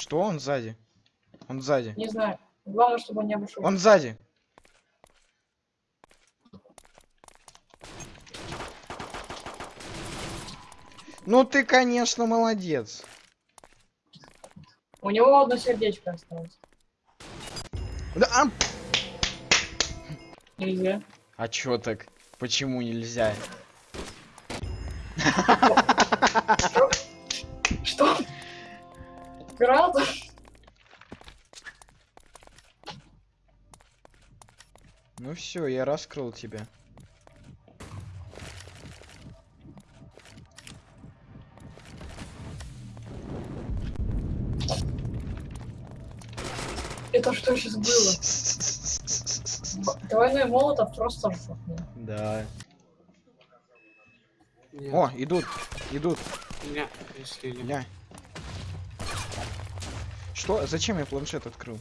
Что он сзади? Он сзади. Не знаю. Главное, чтобы он не обошел. Он сзади. Ну ты, конечно, молодец. У него одно сердечко осталось. Да, а, Нельзя. а чё так? Почему нельзя? Гранату? Ну все, я раскрыл тебя. Это что сейчас было? Двойной молотов просто жопный. Да. Нет, О, идут, идут. не, если не. Что? Зачем я планшет открыл?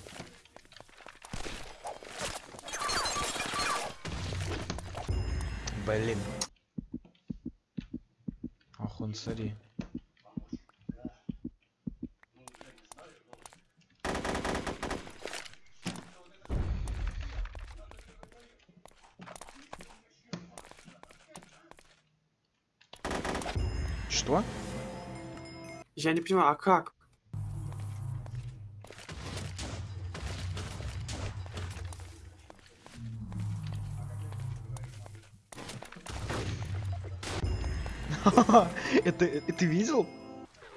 Блин. Ах, он смотри. Что? Я не понимаю, а как? это, это ты видел?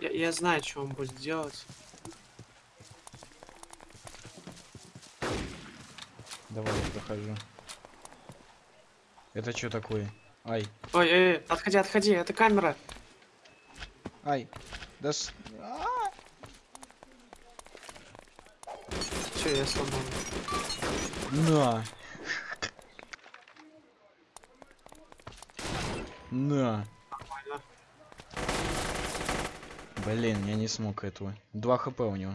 Я, я знаю, что он будет делать. Давай я прохожу. Это что такое? Ай, Ой, эй, эй, отходи, отходи, это камера. ай. Да с... А! Че, я сломал. На. На. Блин, я не смог этого. 2 хп у него.